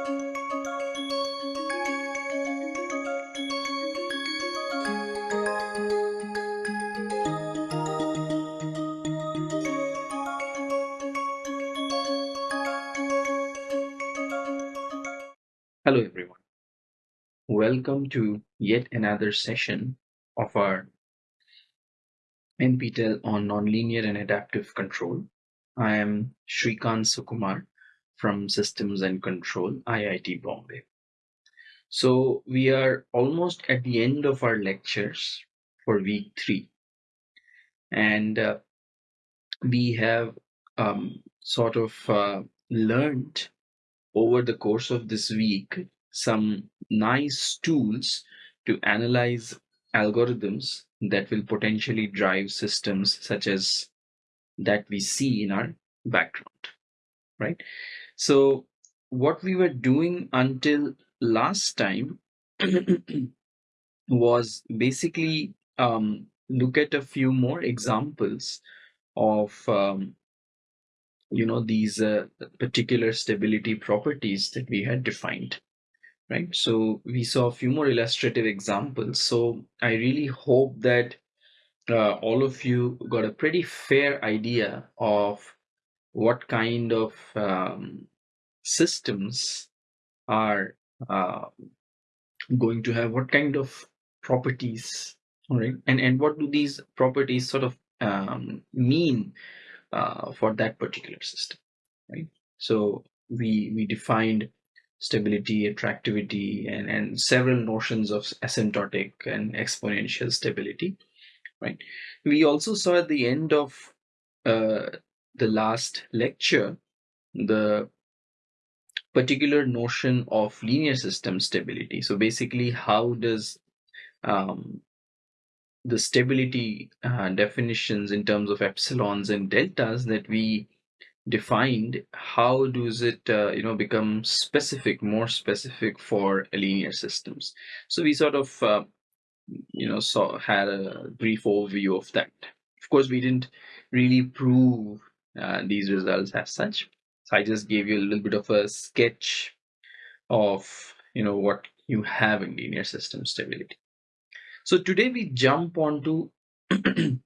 Hello everyone. Welcome to yet another session of our NPTEL on nonlinear and adaptive control. I am Shrikant Sukumar from Systems and Control, IIT Bombay. So we are almost at the end of our lectures for week three. And uh, we have um, sort of uh, learned over the course of this week some nice tools to analyze algorithms that will potentially drive systems such as that we see in our background right so what we were doing until last time was basically um, look at a few more examples of um, you know these uh, particular stability properties that we had defined right? So we saw a few more illustrative examples. So i really hope that uh, all of you got a pretty fair idea of what kind of um, systems are uh, going to have what kind of properties all right? And and what do these properties sort of um, mean uh, for that particular system right? So we we defined stability attractivity and and several notions of asymptotic and exponential stability right? We also saw at the end of uh, the last lecture the particular notion of linear system stability. So basically how does um, the stability uh, definitions in terms of epsilons and deltas that we defined how does it uh, you know become specific more specific for linear systems? So we sort of uh, you know saw had a brief overview of that. Of course we didn't really prove uh, these results as such so i just gave you a little bit of a sketch of you know what you have in linear system stability so today we jump onto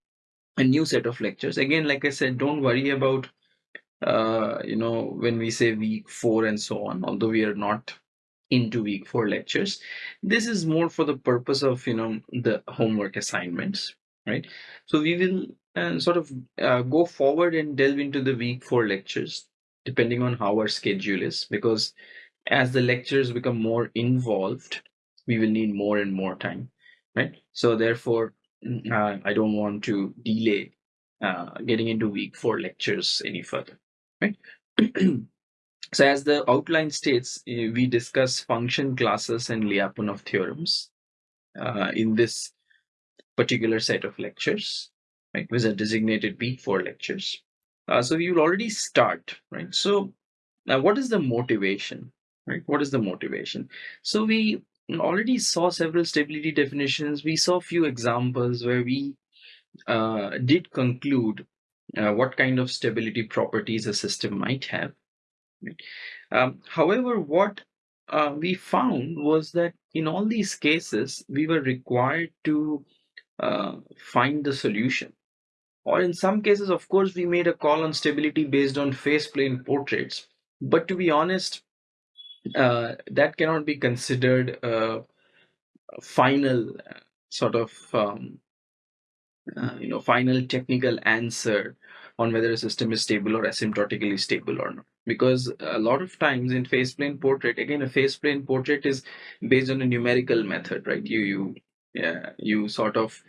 a new set of lectures. Again, like I said, don't worry about uh, you know when we say week four and so on. Although we are not into week four lectures, this is more for the purpose of you know the homework assignments, right? So we will uh, sort of uh, go forward and delve into the week four lectures depending on how our schedule is because as the lectures become more involved we will need more and more time right? So therefore, uh, I don't want to delay uh, getting into week four lectures any further, right? so as the outline states, eh, we discuss function classes and Lyapunov theorems uh, in this particular set of lectures, right? With a designated week four lectures. Uh, so will already start, right? So now what is the motivation, right? What is the motivation? So we already saw several stability definitions. We saw a few examples where we uh, did conclude uh, what kind of stability properties a system might have. Um, however, what uh, we found was that in all these cases, we were required to uh, find the solution. Or in some cases, of course, we made a call on stability based on phase plane portraits. But to be honest, uh, that cannot be considered a, final uh, sort of um, uh, you know final technical answer on whether a system is stable or asymptotically stable or not because a lot of times in phase plane portrait again a phase plane portrait is based on a numerical method right you you yeah you sort of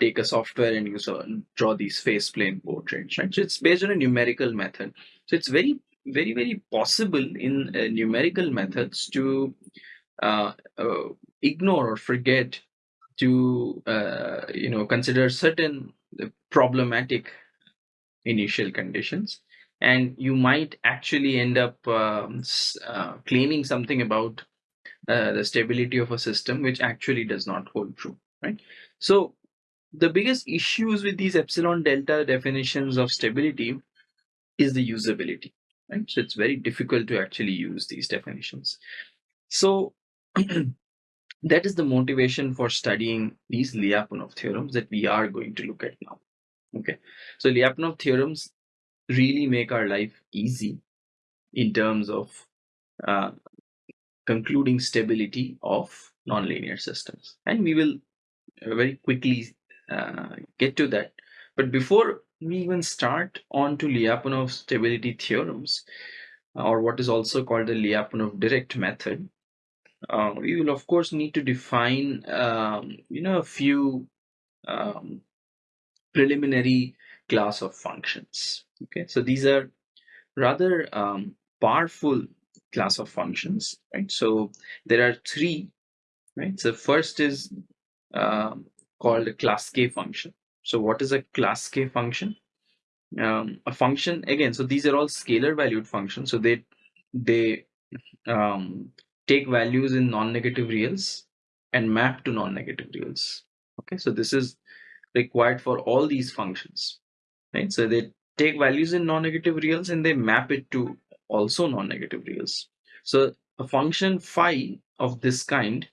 take a software and sort of draw these phase plane portraits right? So it's based on a numerical method. So it's very very very possible in uh, numerical methods to uh, uh, ignore or forget to uh, you know consider certain problematic initial conditions. And you might actually end up um, uh, claiming something about uh, the stability of a system which actually does not hold true right? So the biggest issues with these epsilon delta definitions of stability is the usability right? So it's very difficult to actually use these definitions. So that is the motivation for studying these Lyapunov theorems that we are going to look at now. Okay, so Lyapunov theorems really make our life easy in terms of uh, concluding stability of nonlinear systems, and we will very quickly uh, get to that. But before we even start on to Lyapunov stability theorems, or what is also called the Lyapunov direct method, uh, we will of course need to define um, you know a few um, preliminary class of functions. Okay so these are rather um, powerful class of functions right? So there are three right? So first is um, called a class k function. So what is a class k function? Um, a function again so these are all scalar valued functions. So they they um, take values in non-negative reals and map to non-negative reals. Okay so this is required for all these functions right? So they take values in non-negative reals and they map it to also non-negative reals. So a function phi of this kind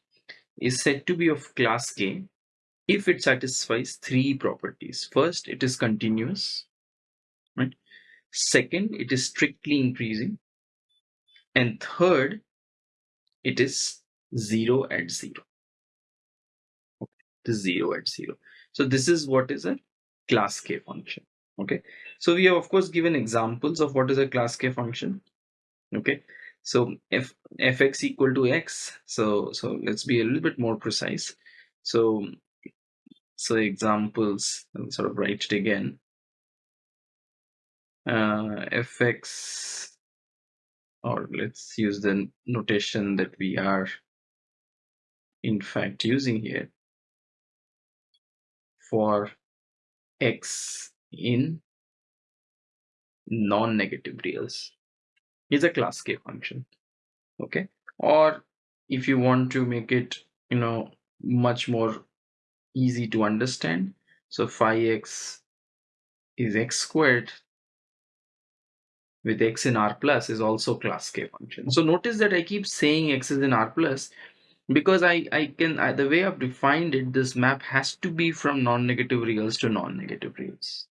is said to be of class k if it satisfies three properties first it is continuous right? Second it is strictly increasing. And third it is 0 at 0 okay it is 0 at 0 so this is what is a class k function okay? So we have of course given examples of what is a class k function okay? So if fx equal to x so so let's be a little bit more precise. So so examples sort of write it again. Uh, fx or let's use the notation that we are in fact using here. For x in non-negative reals is a class k function okay? Or if you want to make it you know much more easy to understand. So phi x is x squared with x in r plus is also class k function. So notice that i keep saying x is in r plus because i i can I, the way i've defined it this map has to be from non-negative reals to non-negative reals.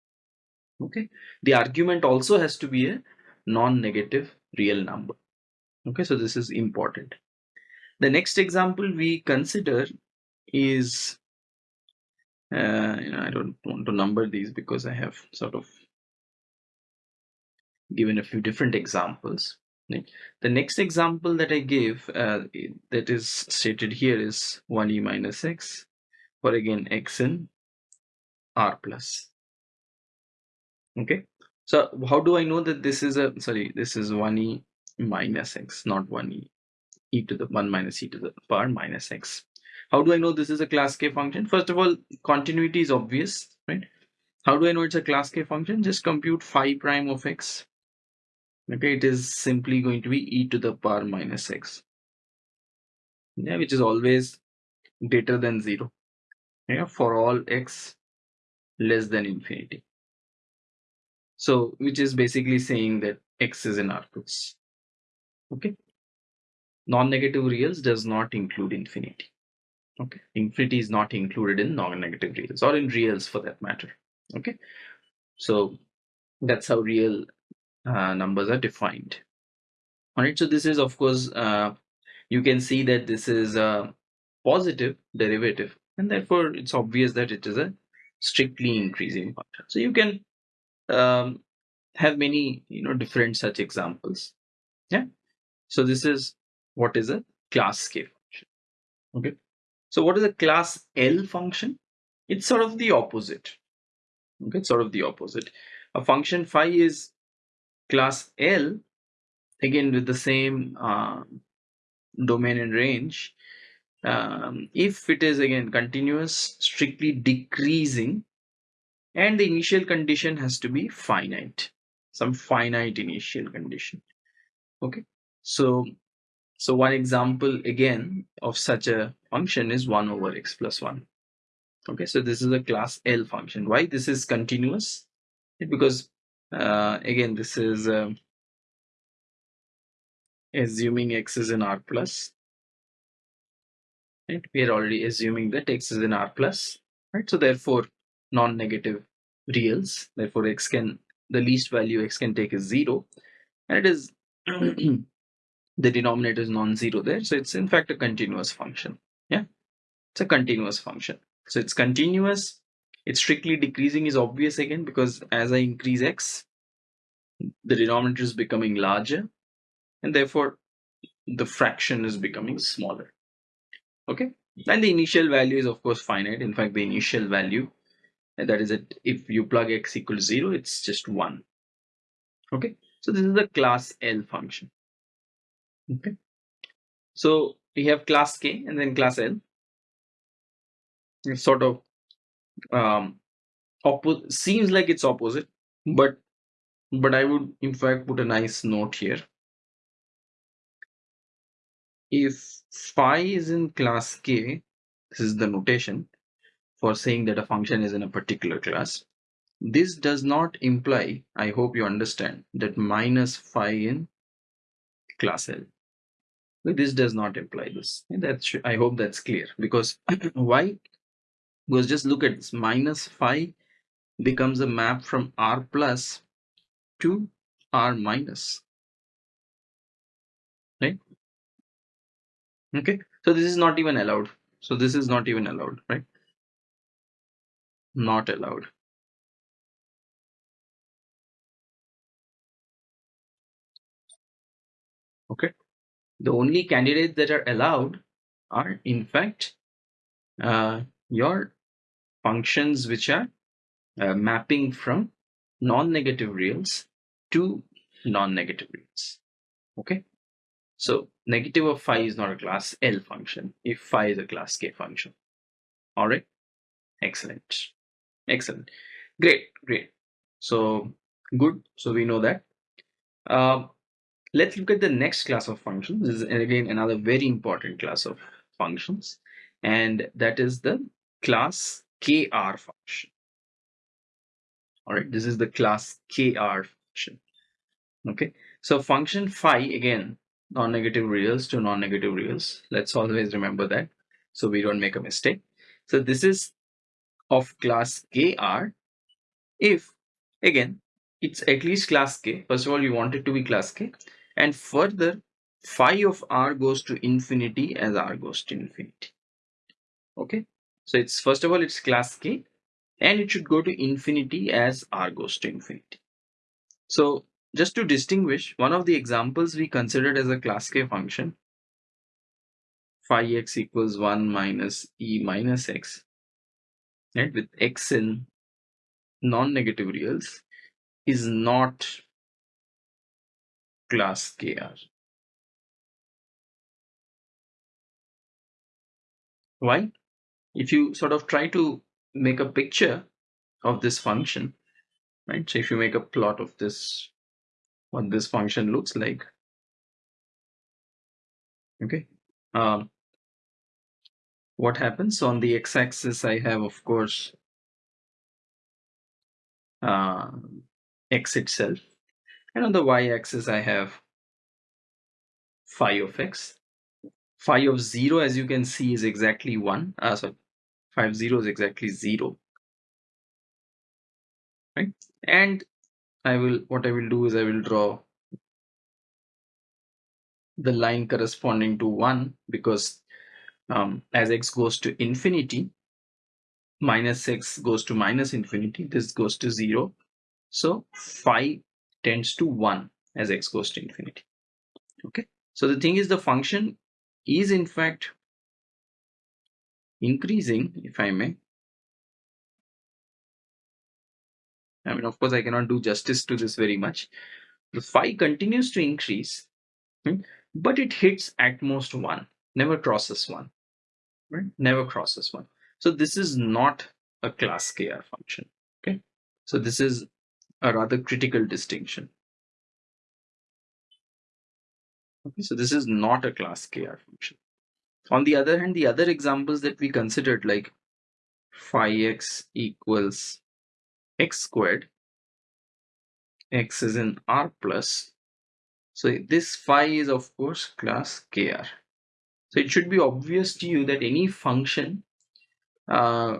Okay? The argument also has to be a non-negative real number. Okay? So this is important. The next example we consider is uh, you know, I don't want to number these because I have sort of given a few different examples. The next example that I give uh, that is stated here is 1e minus x for again x in r plus. Okay, so how do I know that this is a sorry this is 1e minus x not 1e e to the 1 minus e to the power minus x. How do I know this is a class k function? First of all, continuity is obvious, right? How do I know it's a class k function? Just compute phi prime of x. Okay it is simply going to be e to the power minus x. Yeah which is always greater than 0 yeah for all x less than infinity. So which is basically saying that x is in r plus okay? Non-negative reals does not include infinity okay. Infinity is not included in non-negative reals or in reals for that matter. Okay. So that's how real uh, numbers are defined. All right so this is of course uh, you can see that this is a positive derivative and therefore it's obvious that it is a strictly increasing function so you can um, have many you know different such examples. Yeah. So this is what is a class k function. Okay so what is a class l function? It's sort of the opposite. Okay it's sort of the opposite. A function phi is class L, again with the same uh, domain and range, um, if it is again continuous, strictly decreasing, and the initial condition has to be finite, some finite initial condition. Okay, so so one example again of such a function is 1 over x plus 1. Okay, so this is a class L function. Why? This is continuous because uh, again this is uh, assuming x is in r plus right we are already assuming that x is in r plus right so therefore non-negative reals therefore x can the least value x can take is 0 and it is the denominator is non-zero there so it's in fact a continuous function it's a continuous function. So it's continuous. It's strictly decreasing is obvious again because as I increase x the denominator is becoming larger and therefore the fraction is becoming smaller. Okay? And the initial value is of course finite. In fact the initial value that is that if you plug x equals 0 it's just 1 okay? So this is the class L function. Okay? So we have class K and then class L it's sort of um oppo- seems like it's opposite but but I would in fact put a nice note here. If phi is in class K this is the notation for saying that a function is in a particular class. This does not imply I hope you understand that minus phi in class L. This does not imply this. And that's I hope that's clear because why because just look at this minus phi becomes a map from r plus to r minus right? Okay so this is not even allowed. So this is not even allowed right? Not allowed. Okay the only candidates that are allowed are in fact uh, your functions which are uh, mapping from non-negative reals to non-negative reals. Okay? So negative of phi is not a class L function if phi is a class K function. All right excellent. Excellent. Great great. So good. So we know that. Uh, let's look at the next class of functions. This is again another very important class of functions. And that is the class kr function. All right this is the class kr function. Okay so function phi again non-negative reals to non-negative reals. Let's always remember that so we don't make a mistake. So this is of class kr if again it's at least class k first of all you want it to be class k and further phi of r goes to infinity as r goes to infinity. Okay so it's first of all it's class k and it should go to infinity as r goes to infinity. So just to distinguish one of the examples we considered as a class k function phi x equals 1 minus e minus x right with x in non-negative reals is not class kr why if you sort of try to make a picture of this function right? So if you make a plot of this what this function looks like okay? Um, what happens on the x-axis I have of course uh, x itself. And on the y-axis I have phi of x phi of 0 as you can see is exactly 1 uh, sorry phi of 0 is exactly 0 right? And I will what I will do is I will draw the line corresponding to 1 because um, as x goes to infinity minus x goes to minus infinity this goes to 0 so phi tends to 1 as x goes to infinity. Okay? So the thing is the function is in fact increasing if I may. I mean of course I cannot do justice to this very much. The phi continues to increase hmm, but it hits at most 1 never crosses 1 right? Never crosses 1 so this is not a class kr function okay? So this is a rather critical distinction okay so this is not a class kr function on the other hand the other examples that we considered like phi x equals x squared x is in r plus So this phi is of course class kr. So it should be obvious to you that any function uh,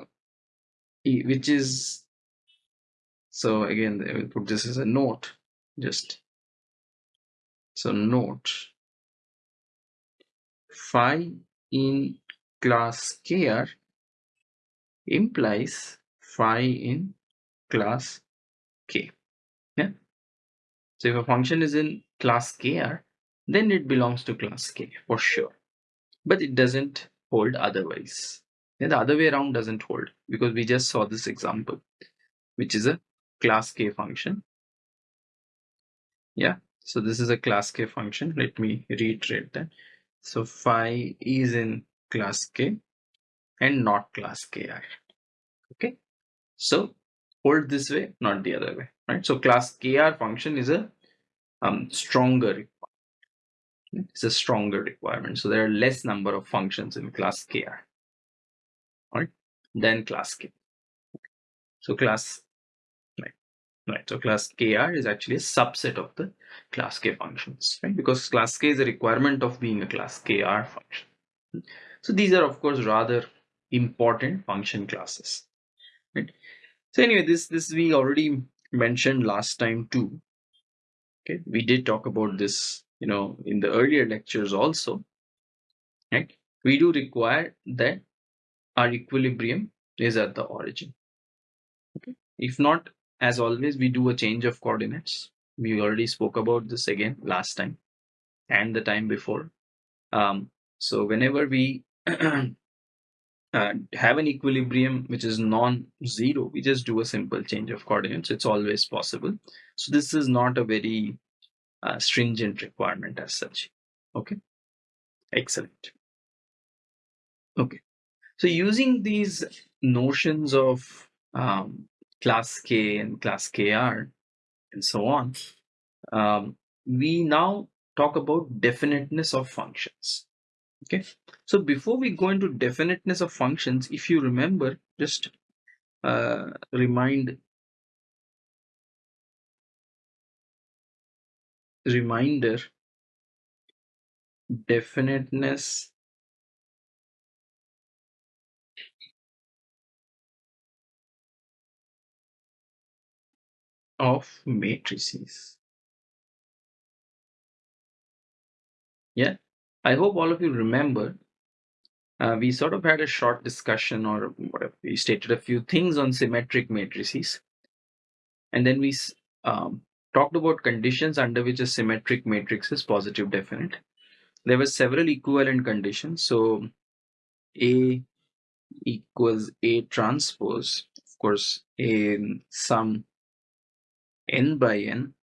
which is so again I will put this as a note just so note phi in class kr implies phi in class k yeah? So if a function is in class kr then it belongs to class k for sure. But it doesn't hold otherwise. And the other way around doesn't hold because we just saw this example which is a class k function. Yeah so this is a class k function. Let me reiterate that. So phi is in class k and not class ki okay? So hold this way not the other way right? So class kr function is a um, stronger it's a stronger requirement. So there are less number of functions in class kr right than class k. So class right so class kr is actually a subset of the class k functions right? Because class k is a requirement of being a class kr function. So these are of course rather important function classes right? So anyway this this we already mentioned last time too okay? We did talk about this you know in the earlier lectures also right? We do require that our equilibrium is at the origin okay? If not as always we do a change of coordinates we already spoke about this again last time and the time before um, so whenever we uh, have an equilibrium which is non-zero, we just do a simple change of coordinates. It's always possible. So this is not a very uh, stringent requirement as such. Okay, excellent. Okay, so using these notions of um, class K and class KR and so on, um, we now talk about definiteness of functions. Okay, so before we go into definiteness of functions, if you remember, just uh, remind reminder definiteness of matrices. Yeah, I hope all of you remember. Uh, we sort of had a short discussion or whatever. We stated a few things on symmetric matrices. And then we um, talked about conditions under which a symmetric matrix is positive definite. There were several equivalent conditions. So A equals A transpose, of course, in sum n by n.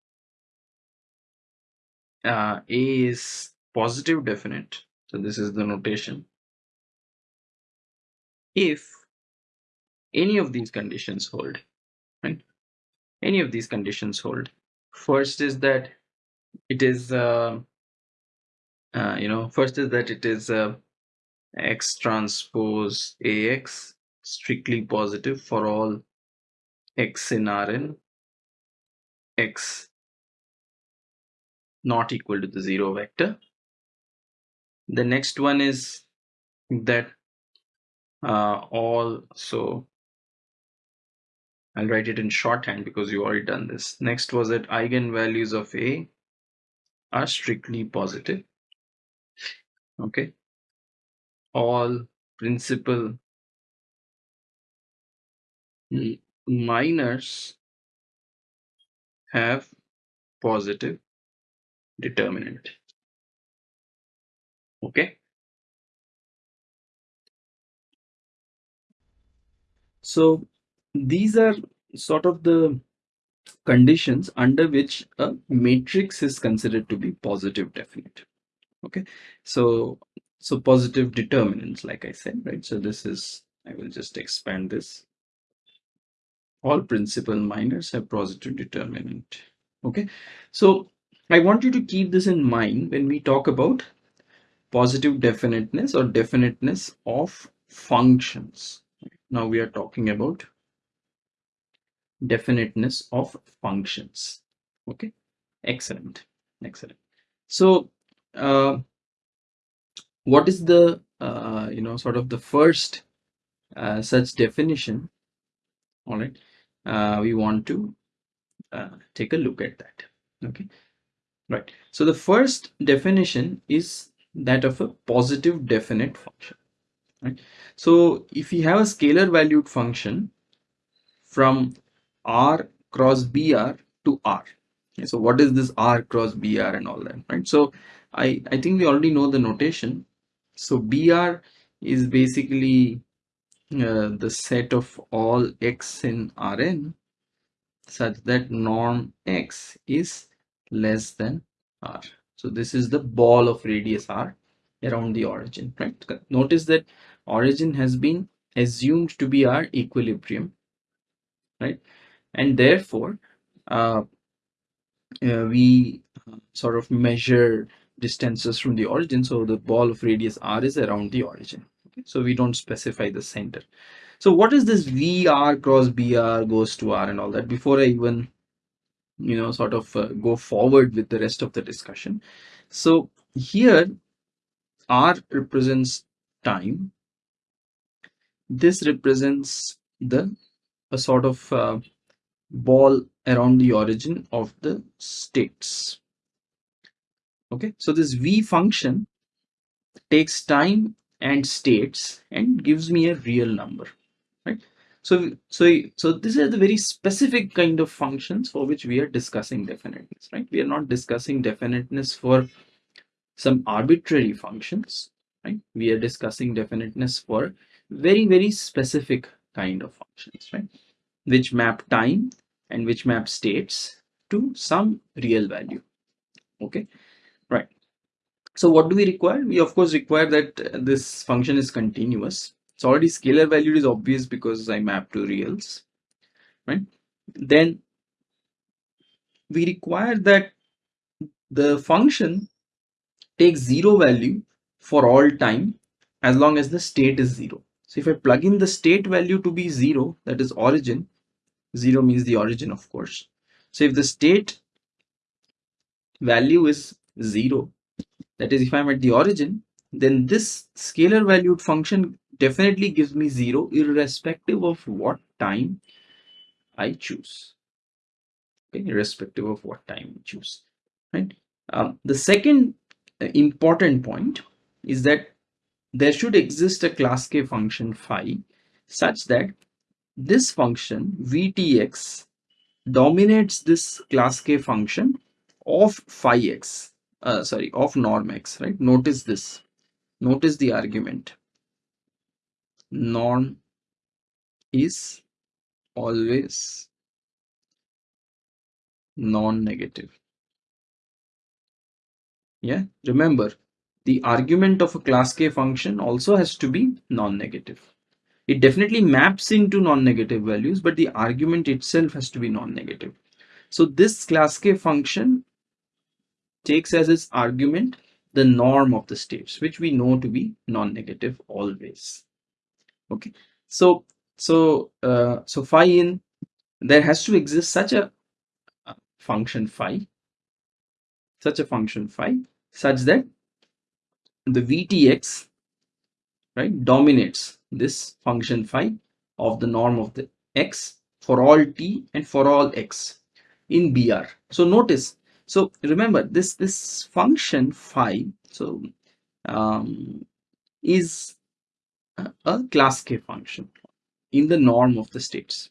Uh, A is positive definite. So this is the notation. If any of these conditions hold, right? Any of these conditions hold. First is that it is, uh, uh, you know, first is that it is uh, x transpose ax strictly positive for all x in Rn, x not equal to the zero vector. The next one is that uh, all so I'll write it in shorthand because you already done this. Next was that eigenvalues of a are strictly positive. Okay. All principal minors have positive determinant. Okay? So these are sort of the conditions under which a matrix is considered to be positive definite. Okay? So so positive determinants like i said right? So this is i will just expand this all principal minors have positive determinant okay so i want you to keep this in mind when we talk about positive definiteness or definiteness of functions. Now we are talking about definiteness of functions. Okay, excellent, excellent. so uh, what is the uh, you know sort of the first uh, such definition all right. Uh, we want to uh, take a look at that. Okay. Right. So the first definition is that of a positive definite function. Right. So if we have a scalar valued function from r cross br to r okay, so what is this r cross br and all that right? So i i think we already know the notation. So br is basically uh, the set of all x in rn such that norm x is less than r. So this is the ball of radius r around the origin right? Notice that origin has been assumed to be our equilibrium right? And therefore uh, uh, we sort of measure distances from the origin. So the ball of radius r is around the origin so we don't specify the center. So what is this vr cross br goes to r and all that before i even you know sort of uh, go forward with the rest of the discussion? So here r represents time. This represents the a sort of uh, ball around the origin of the states. Okay? So this v function takes time and states and gives me a real number right? So so so these are the very specific kind of functions for which we are discussing definiteness right? We are not discussing definiteness for some arbitrary functions right? We are discussing definiteness for very very specific kind of functions right? Which map time and which map states to some real value okay? Right so what do we require? We of course require that uh, this function is continuous. It's already scalar valued is obvious because i map to reals right? Then we require that the function takes zero value for all time as long as the state is zero. So if I plug in the state value to be zero, that is origin, zero means the origin, of course. So if the state value is zero, that is if I'm at the origin, then this scalar valued function definitely gives me zero irrespective of what time I choose. Okay, irrespective of what time I choose. Right. Um, the second uh, important point is that there should exist a class k function phi such that this function vtx dominates this class k function of phi x uh, sorry of norm x right? Notice this. Notice the argument. Norm is always non-negative. Yeah? Remember the argument of a class k function also has to be non-negative. It definitely maps into non-negative values but the argument itself has to be non-negative. So this class k function takes as its argument the norm of the states which we know to be non-negative always okay so so uh, so phi in there has to exist such a function phi such a function phi such that the VTX right dominates this function phi of the norm of the x for all t and for all x in BR. So notice, so remember this this function phi so um, is a, a class k function in the norm of the states.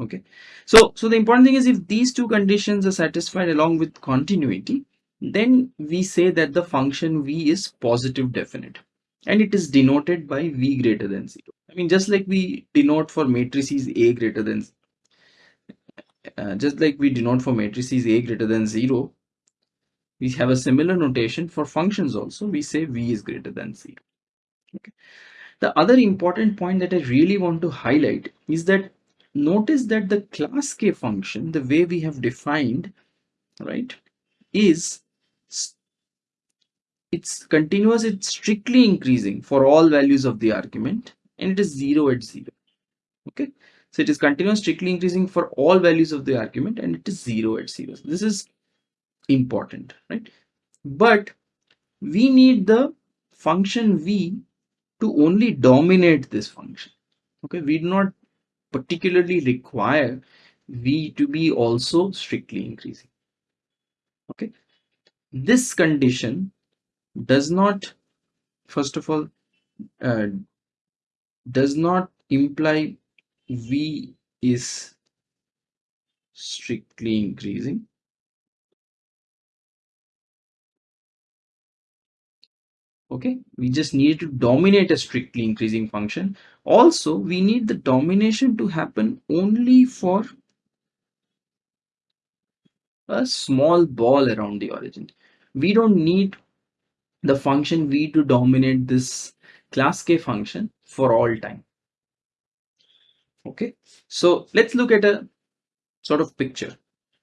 Okay? So so the important thing is if these two conditions are satisfied along with continuity then we say that the function v is positive definite and it is denoted by v greater than 0 i mean just like we denote for matrices a greater than uh, just like we denote for matrices a greater than 0 we have a similar notation for functions also. We say v is greater than 0 okay. The other important point that i really want to highlight is that notice that the class k function the way we have defined right is it's continuous it's strictly increasing for all values of the argument and it is 0 at 0 okay so it is continuous strictly increasing for all values of the argument and it is 0 at 0 this is important right? But we need the function v to only dominate this function okay? We do not particularly require v to be also strictly increasing okay? This condition does not first of all uh, does not imply v is strictly increasing. Okay we just need to dominate a strictly increasing function. Also we need the domination to happen only for a small ball around the origin. We don't need the function v to dominate this class k function for all time okay. So let's look at a sort of picture.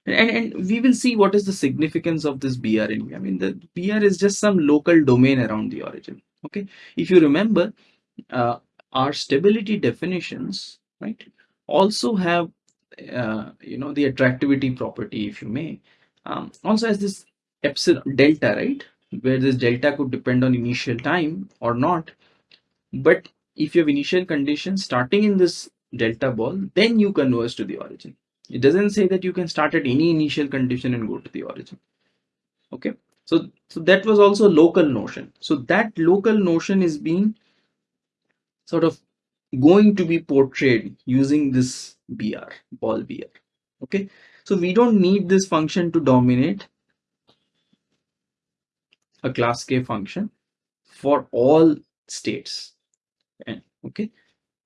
And, and we will see what is the significance of this BR in I mean the BR is just some local domain around the origin. Okay. If you remember uh, our stability definitions right also have uh, you know the attractivity property if you may. Um, also has this epsilon delta right where this delta could depend on initial time or not. But if you have initial conditions starting in this delta ball then you converge to the origin. It doesn't say that you can start at any initial condition and go to the origin. Okay? So so that was also local notion. So that local notion is being sort of going to be portrayed using this br ball br okay? So we don't need this function to dominate a class k function for all states. Okay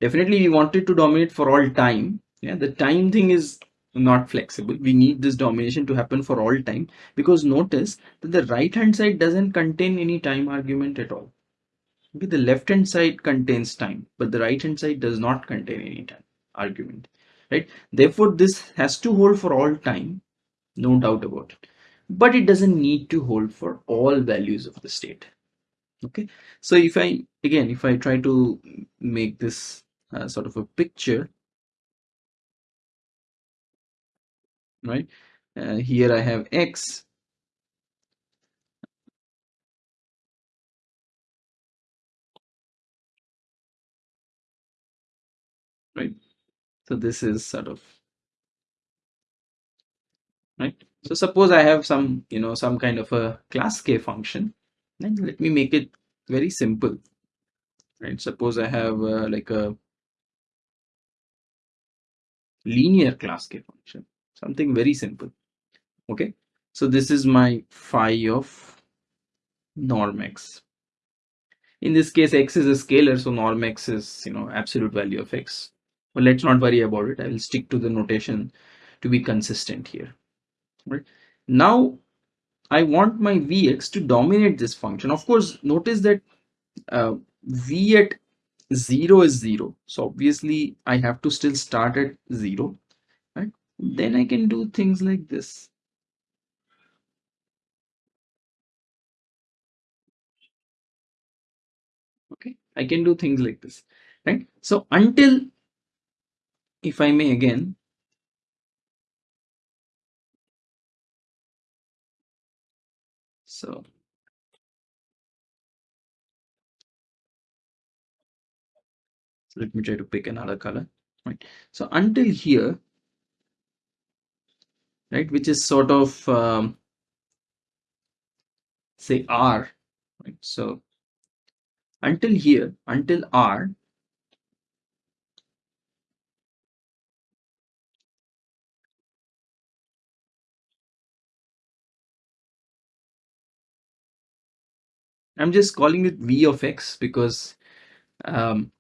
definitely we want it to dominate for all time. Yeah the time thing is not flexible. We need this domination to happen for all time. Because notice that the right hand side doesn't contain any time argument at all. Okay the left hand side contains time but the right hand side does not contain any time argument. Right? Therefore this has to hold for all time. No doubt about it. But it doesn't need to hold for all values of the state. Okay? So if i again if i try to make this uh, sort of a picture right? Uh, here I have X. Right. So this is sort of right? So suppose I have some you know some kind of a class K function and let me make it very simple right? Suppose I have uh, like a linear class K function. Something very simple. Okay? So this is my phi of norm x. In this case x is a scalar so norm x is you know absolute value of x. But let's not worry about it. I will stick to the notation to be consistent here. Right? Now i want my vx to dominate this function. Of course notice that uh, v at 0 is 0 so obviously i have to still start at 0 right? Then i can do things like this. Okay i can do things like this right? So until if i may again so let me try to pick another color. Right. So until here right which is sort of um, say r right. So until here until r i'm just calling it v of x because um,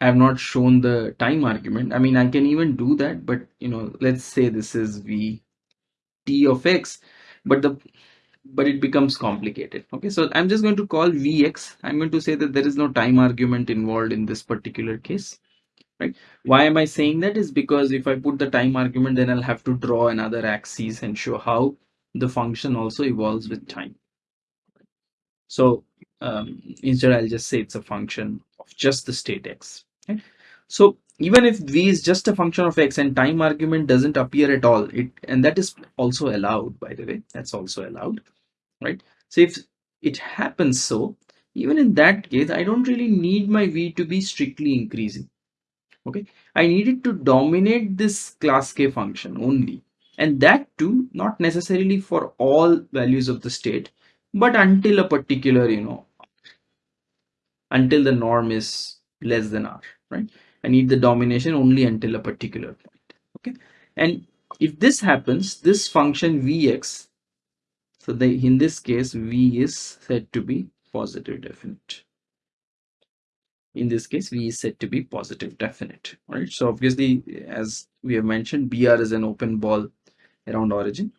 I have not shown the time argument. I mean, I can even do that, but you know, let's say this is v t of x, but the but it becomes complicated. Okay, so I'm just going to call vx. I'm going to say that there is no time argument involved in this particular case. Right? Why am I saying that? Is because if I put the time argument, then I'll have to draw another axis and show how the function also evolves with time. So um, instead, I'll just say it's a function of just the state x. Okay? So even if v is just a function of x and time argument doesn't appear at all, it and that is also allowed, by the way, that's also allowed. right so if it happens so even in that case i don't really need my v to be strictly increasing okay i need it to dominate this class k function only and that too not necessarily for all values of the state but until a particular you know until the norm is less than r right? I need the domination only until a particular point okay? And if this happens this function vx so the in this case v is said to be positive definite. In this case v is said to be positive definite right? So obviously as we have mentioned br is an open ball around origin.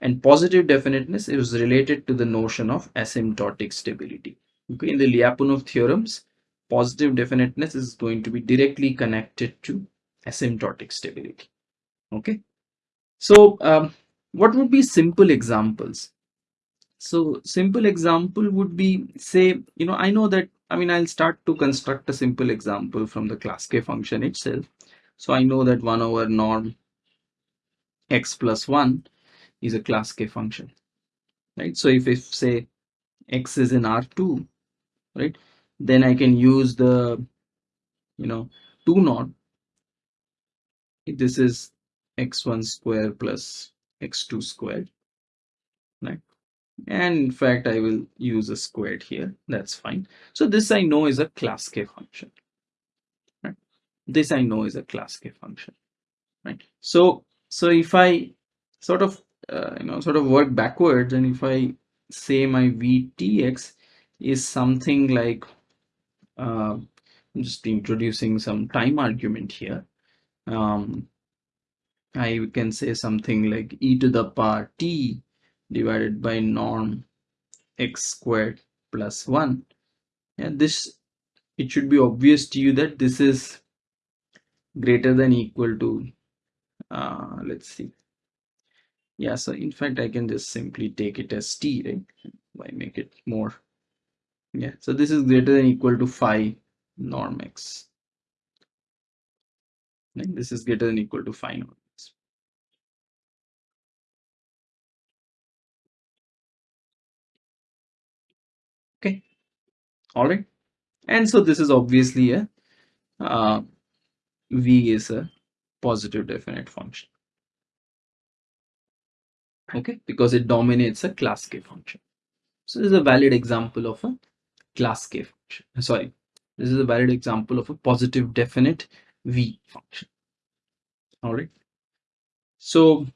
And positive definiteness is related to the notion of asymptotic stability okay? In the lyapunov theorems positive definiteness is going to be directly connected to asymptotic stability. Okay? So um, what would be simple examples? So simple example would be say you know i know that i mean i'll start to construct a simple example from the class k function itself. So i know that 1 over norm x plus 1 is a class k function right? So if if say x is in r2 right then i can use the you know 2 norm this is x1 square plus x2 squared right? And in fact I will use a squared here. That's fine. So this I know is a class k function right? This I know is a class k function right? So so if I sort of uh, you know sort of work backwards and if I say my VTX is something like uh, I'm just introducing some time argument here. Um, I can say something like e to the power t divided by norm x squared plus 1 and this it should be obvious to you that this is greater than equal to uh, let's see. Yeah so in fact I can just simply take it as t right? Why make it more yeah so this is greater than equal to phi norm x. Right? this is greater than equal to phi norm x. Okay. All right. And so this is obviously a uh, v is a positive definite function. Okay? Because it dominates a class k function. So this is a valid example of a class k function. Sorry this is a valid example of a positive definite v function. All right. So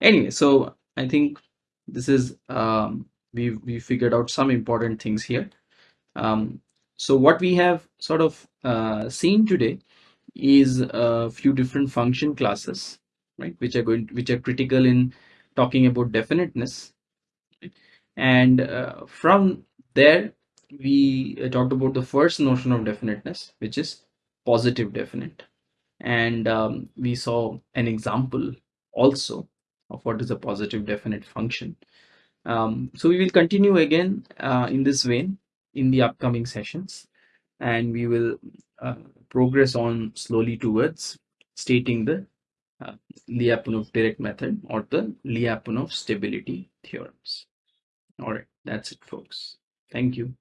anyway so i think this is um we we figured out some important things here. Um so what we have sort of uh, seen today is a few different function classes right which are going which are critical in talking about definiteness. And uh, from there we uh, talked about the first notion of definiteness which is positive definite and um, we saw an example also of what is a positive definite function um, so we will continue again uh, in this vein in the upcoming sessions and we will uh, progress on slowly towards stating the uh, Lyapunov direct method or the Lyapunov stability theorems. All right, that's it, folks. Thank you.